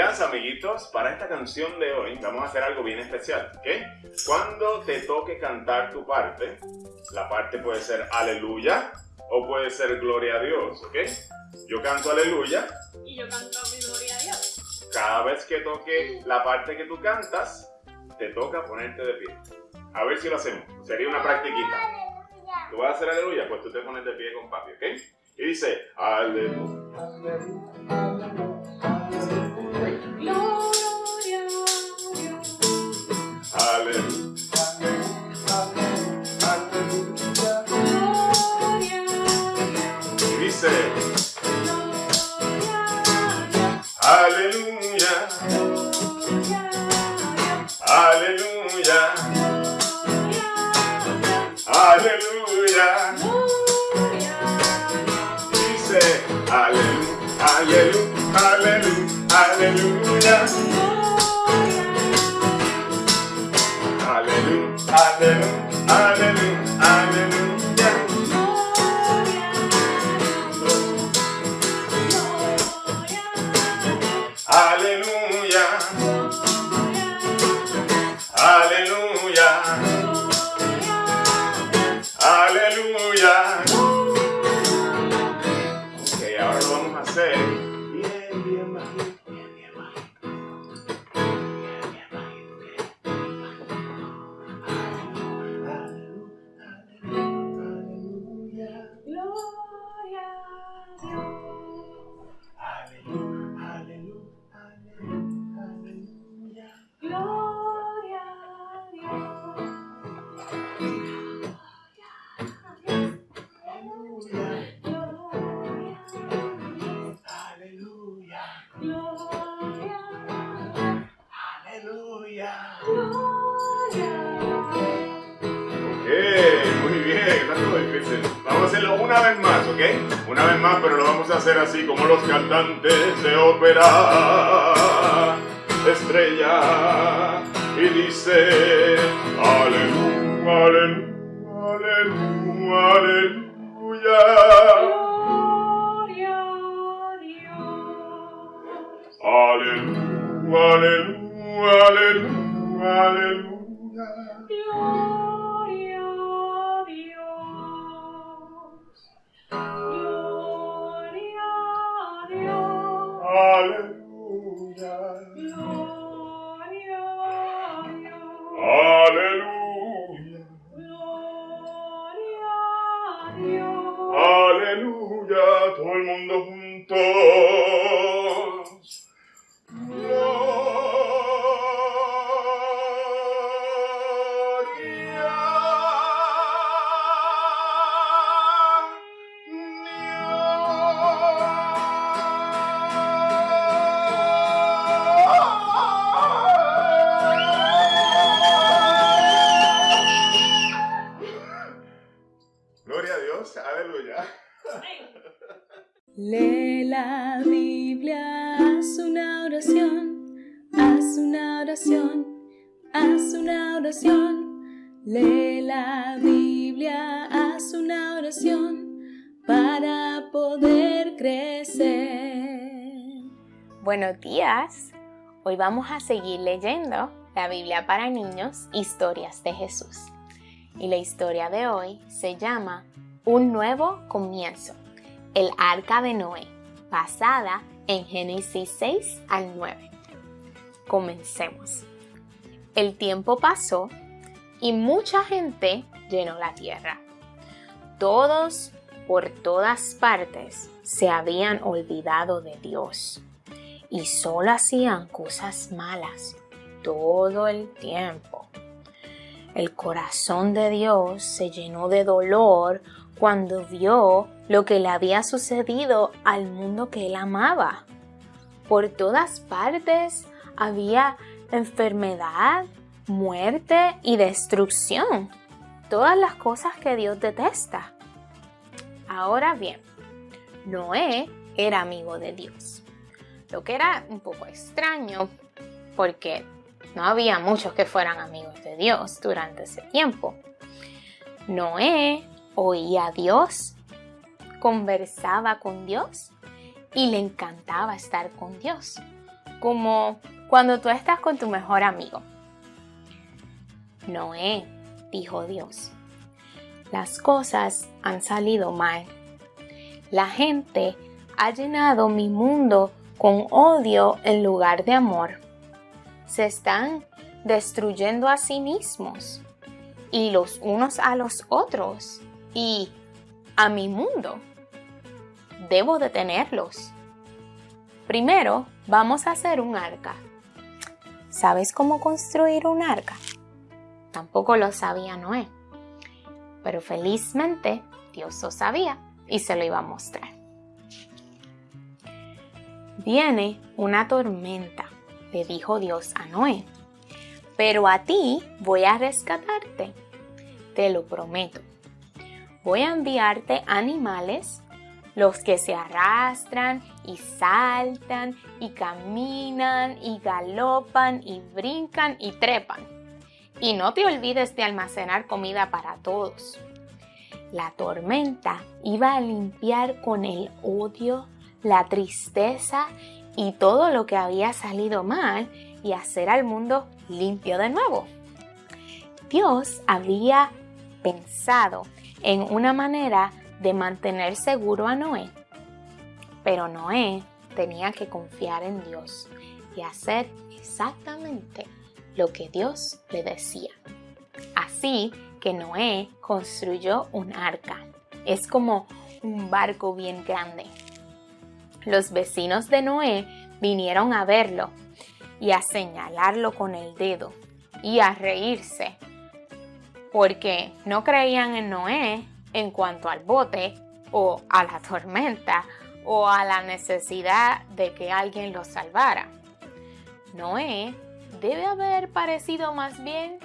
días, amiguitos. Para esta canción de hoy vamos a hacer algo bien especial, ¿ok? Cuando te toque cantar tu parte, la parte puede ser aleluya o puede ser gloria a Dios, ¿ok? Yo canto aleluya. Y yo canto mi gloria a Dios. Cada vez que toque la parte que tú cantas, te toca ponerte de pie. A ver si lo hacemos. Sería una practiquita. ¿Tú vas a hacer aleluya? Pues tú te pones de pie con papi, ¿ok? Y dice, aleluya. hallelujah, hallelujah, hallelujah. Hallelujah, hallelujah, hallelujah. Los cantantes de ópera. Estrella y dice Aleluya, aleluya, aleluya, aleluya. Aleluya, aleluya, aleluya. Aleluya, aleluya. Todo el mundo juntos. Haz una oración. Lee la Biblia, haz una oración para poder crecer. Buenos días. Hoy vamos a seguir leyendo la Biblia para niños, historias de Jesús. Y la historia de hoy se llama Un nuevo comienzo, el arca de Noé, basada en Génesis 6 al 9. Comencemos. El tiempo pasó y mucha gente llenó la tierra. Todos por todas partes se habían olvidado de Dios y solo hacían cosas malas todo el tiempo. El corazón de Dios se llenó de dolor cuando vio lo que le había sucedido al mundo que él amaba. Por todas partes había enfermedad, muerte y destrucción. Todas las cosas que Dios detesta. Ahora bien, Noé era amigo de Dios, lo que era un poco extraño porque no había muchos que fueran amigos de Dios durante ese tiempo. Noé oía a Dios, conversaba con Dios y le encantaba estar con Dios. como cuando tú estás con tu mejor amigo. Noé, dijo Dios, las cosas han salido mal. La gente ha llenado mi mundo con odio en lugar de amor. Se están destruyendo a sí mismos y los unos a los otros y a mi mundo. Debo detenerlos. Primero, vamos a hacer un arca. ¿Sabes cómo construir un arca? Tampoco lo sabía Noé. Pero felizmente Dios lo sabía y se lo iba a mostrar. Viene una tormenta, le dijo Dios a Noé. Pero a ti voy a rescatarte. Te lo prometo. Voy a enviarte animales, los que se arrastran y saltan y caminan y galopan y brincan y trepan. Y no te olvides de almacenar comida para todos. La tormenta iba a limpiar con el odio, la tristeza y todo lo que había salido mal y hacer al mundo limpio de nuevo. Dios había pensado en una manera de mantener seguro a Noé, pero Noé tenía que confiar en Dios y hacer exactamente lo que Dios le decía. Así que Noé construyó un arca. Es como un barco bien grande. Los vecinos de Noé vinieron a verlo y a señalarlo con el dedo y a reírse porque no creían en Noé en cuanto al bote o a la tormenta o a la necesidad de que alguien lo salvara. Noé debe haber parecido más bien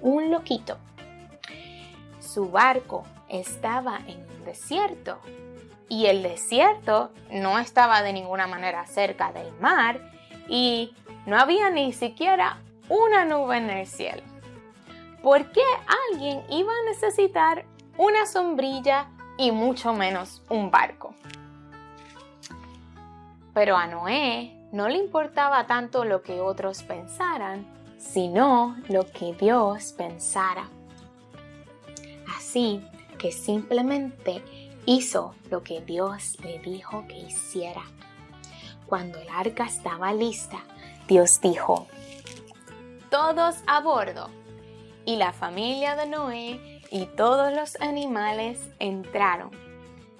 un loquito. Su barco estaba en un desierto y el desierto no estaba de ninguna manera cerca del mar y no había ni siquiera una nube en el cielo. ¿Por qué alguien iba a necesitar una sombrilla y mucho menos un barco? Pero a Noé no le importaba tanto lo que otros pensaran, sino lo que Dios pensara. Así que simplemente hizo lo que Dios le dijo que hiciera. Cuando el arca estaba lista, Dios dijo, todos a bordo. Y la familia de Noé y todos los animales entraron.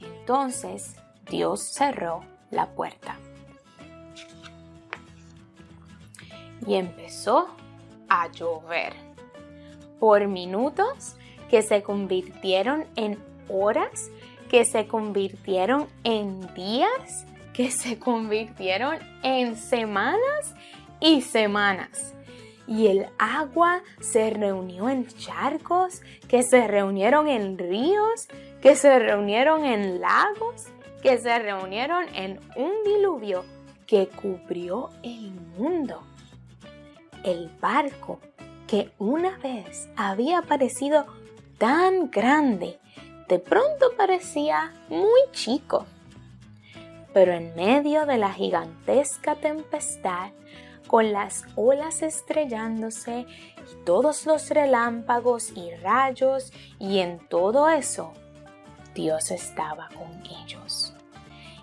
Entonces Dios cerró la puerta. Y empezó a llover. Por minutos que se convirtieron en horas, que se convirtieron en días, que se convirtieron en semanas y semanas. Y el agua se reunió en charcos, que se reunieron en ríos, que se reunieron en lagos, que se reunieron en un diluvio que cubrió el mundo. El barco que una vez había parecido tan grande, de pronto parecía muy chico. Pero en medio de la gigantesca tempestad, con las olas estrellándose y todos los relámpagos y rayos, y en todo eso, Dios estaba con ellos.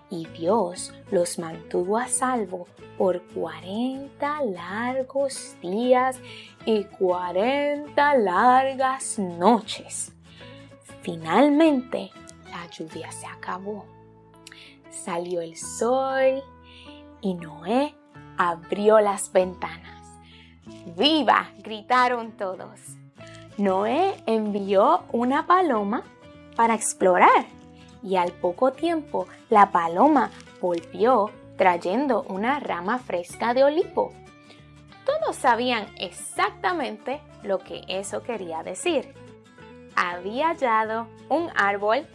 Y Dios los mantuvo a salvo por 40 largos días y 40 largas noches. Finalmente, la lluvia se acabó. Salió el sol y Noé abrió las ventanas. ¡Viva! gritaron todos. Noé envió una paloma para explorar y al poco tiempo la paloma volvió trayendo una rama fresca de olivo. Todos sabían exactamente lo que eso quería decir. Había hallado un árbol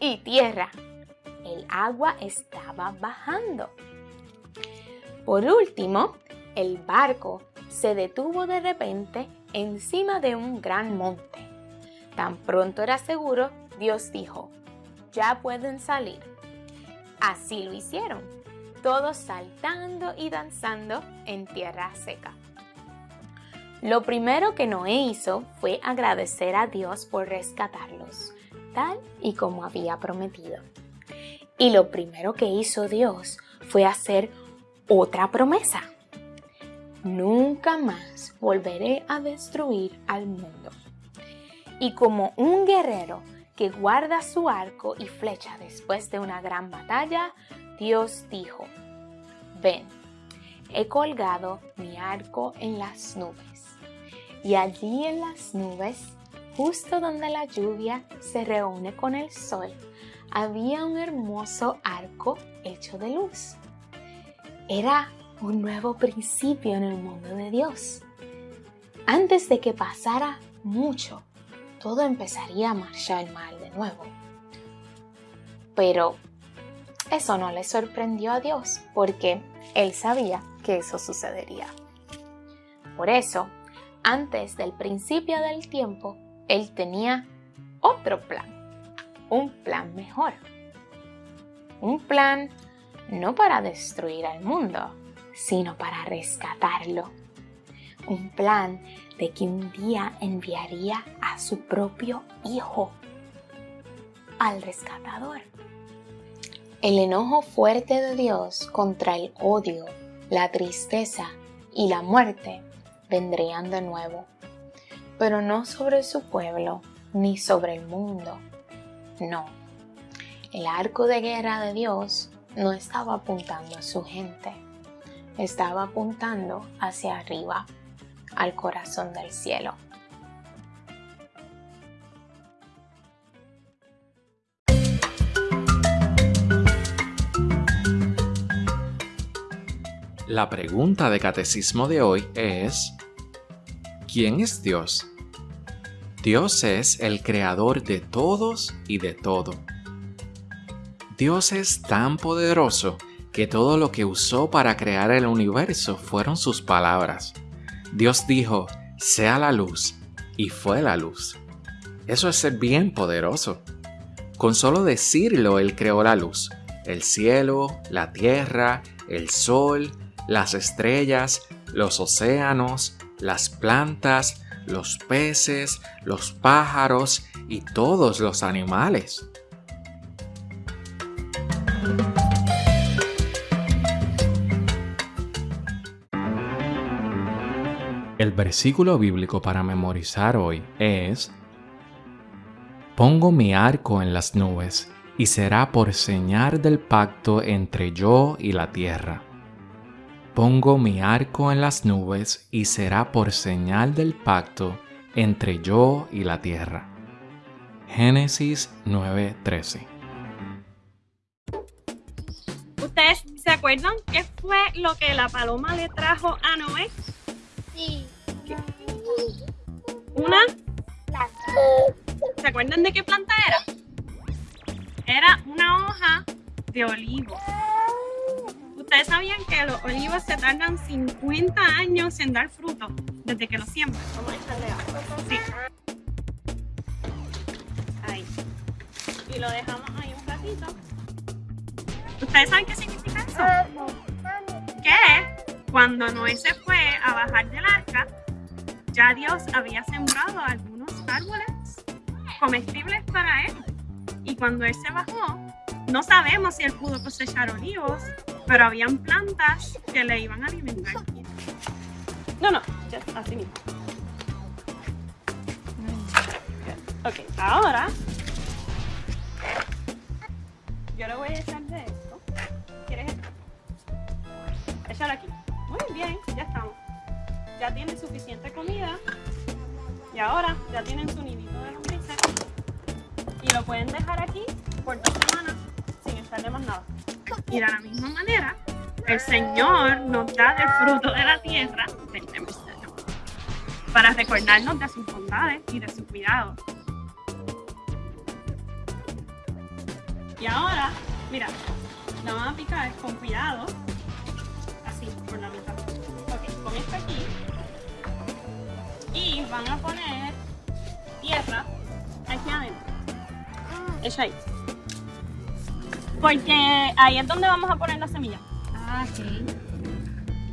y tierra. El agua estaba bajando. Por último, el barco se detuvo de repente encima de un gran monte. Tan pronto era seguro, Dios dijo, ya pueden salir. Así lo hicieron. todos saltando y danzando en tierra seca. Lo primero que Noé hizo fue agradecer a Dios por rescatarlos, tal y como había prometido. Y lo primero que hizo Dios fue hacer otra promesa. Nunca más volveré a destruir al mundo. Y como un guerrero que guarda su arco y flecha después de una gran batalla, Dios dijo, ven, he colgado mi arco en las nubes. Y allí en las nubes, justo donde la lluvia se reúne con el sol, había un hermoso arco hecho de luz. Era un nuevo principio en el mundo de Dios. Antes de que pasara mucho, todo empezaría a marchar mal de nuevo. Pero eso no le sorprendió a Dios porque Él sabía que eso sucedería. Por eso, antes del principio del tiempo, Él tenía otro plan, un plan mejor. Un plan no para destruir al mundo, sino para rescatarlo. Un plan de que un día enviaría a su propio Hijo al rescatador. El enojo fuerte de Dios contra el odio, la tristeza y la muerte vendrían de nuevo, pero no sobre su pueblo ni sobre el mundo. No, el arco de guerra de Dios no estaba apuntando a su gente, estaba apuntando hacia arriba, al corazón del cielo. La pregunta de catecismo de hoy es, ¿quién es Dios? Dios es el creador de todos y de todo. Dios es tan poderoso que todo lo que usó para crear el universo fueron sus palabras. Dios dijo, sea la luz, y fue la luz. Eso es ser bien poderoso. Con solo decirlo, Él creó la luz, el cielo, la tierra, el sol, las estrellas, los océanos, las plantas, los peces, los pájaros y todos los animales. El versículo bíblico para memorizar hoy es Pongo mi arco en las nubes y será por señal del pacto entre yo y la tierra. Pongo mi arco en las nubes y será por señal del pacto entre yo y la tierra. Génesis 9:13 ¿Ustedes se acuerdan qué fue lo que la paloma le trajo a Noé? Sí. Una, ¿se acuerdan de qué planta era? Era una hoja de olivo. ¿Ustedes sabían que los olivos se tardan 50 años en dar fruto desde que los siembran? Vamos a echarle agua. Sí. Ahí. Y lo dejamos ahí un ratito. ¿Ustedes saben qué significa eso? Que cuando Noé se fue a bajar del arca, ya Dios había sembrado algunos árboles comestibles para él. Y cuando él se bajó, no sabemos si él pudo cosechar olivos, pero habían plantas que le iban a alimentar. No, no, ya, así mismo. Ok, ahora yo le voy a echar de esto. ¿Quieres esto? Échalo aquí. Ya tienen suficiente comida. Y ahora ya tienen su nidito de lombrices. Y lo pueden dejar aquí por dos semanas sin echarle más nada. Y de la misma manera, el Señor nos da del fruto de la tierra, para recordarnos de sus bondades y de su cuidado. Y ahora, mira, la vamos a picar con cuidado, van a poner tierra aquí adentro. Echa ahí. Porque ahí es donde vamos a poner la semilla. Ah, ok.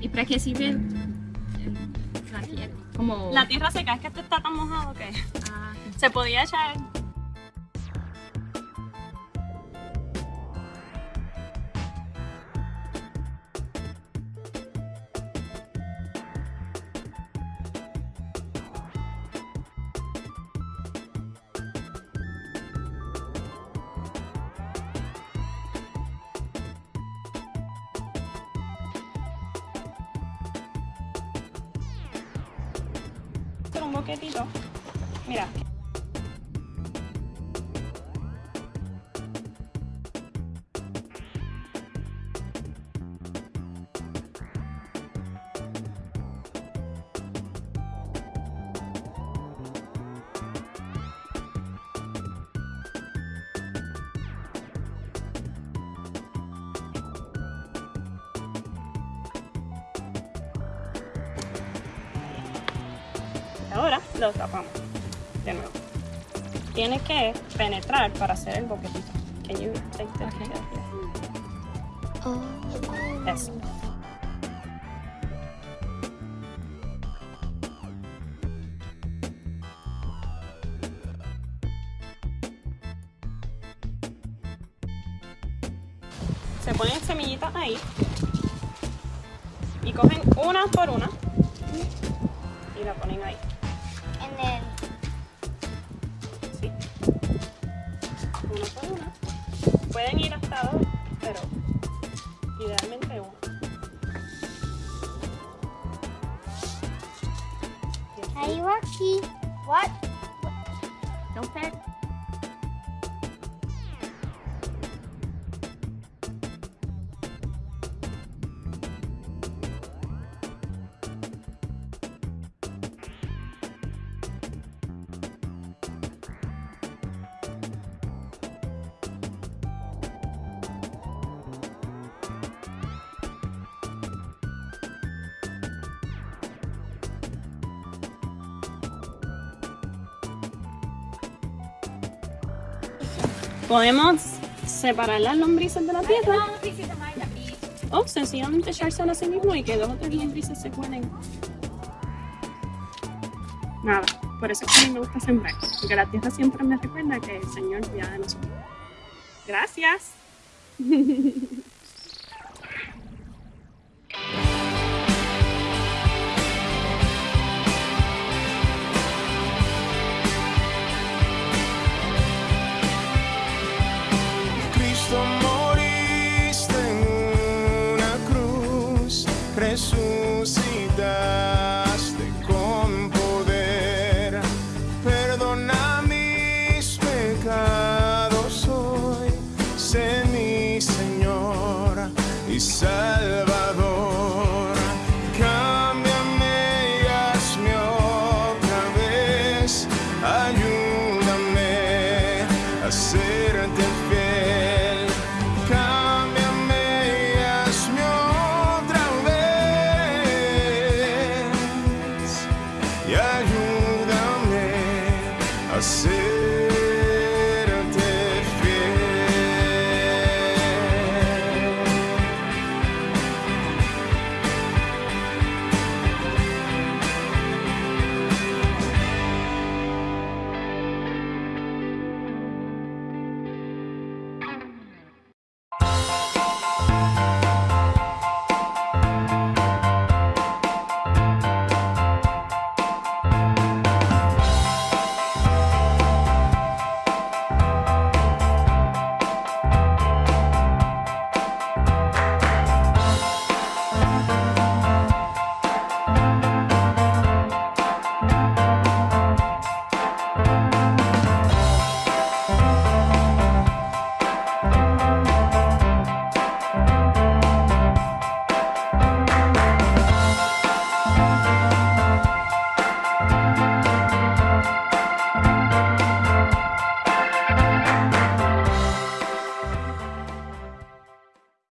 ¿Y para qué sirve el- la tierra? Como... La tierra seca es que este está tan mojado que Ah, se podía echar. Hacer un boquetito. Mira, Ahora lo tapamos de nuevo. Tiene que penetrar para hacer el boquetito. Can you take the Okay. Eso. Se ponen semillitas ahí y cogen una por una y la ponen ahí. you Podemos separar las lombrices de la tierra o sencillamente echárselo a sí mismo y que dos o tres lombrices se cuelen. Nada, por eso es que a mí me gusta sembrar, porque la tierra siempre me recuerda que el Señor cuida de nosotros. Gracias.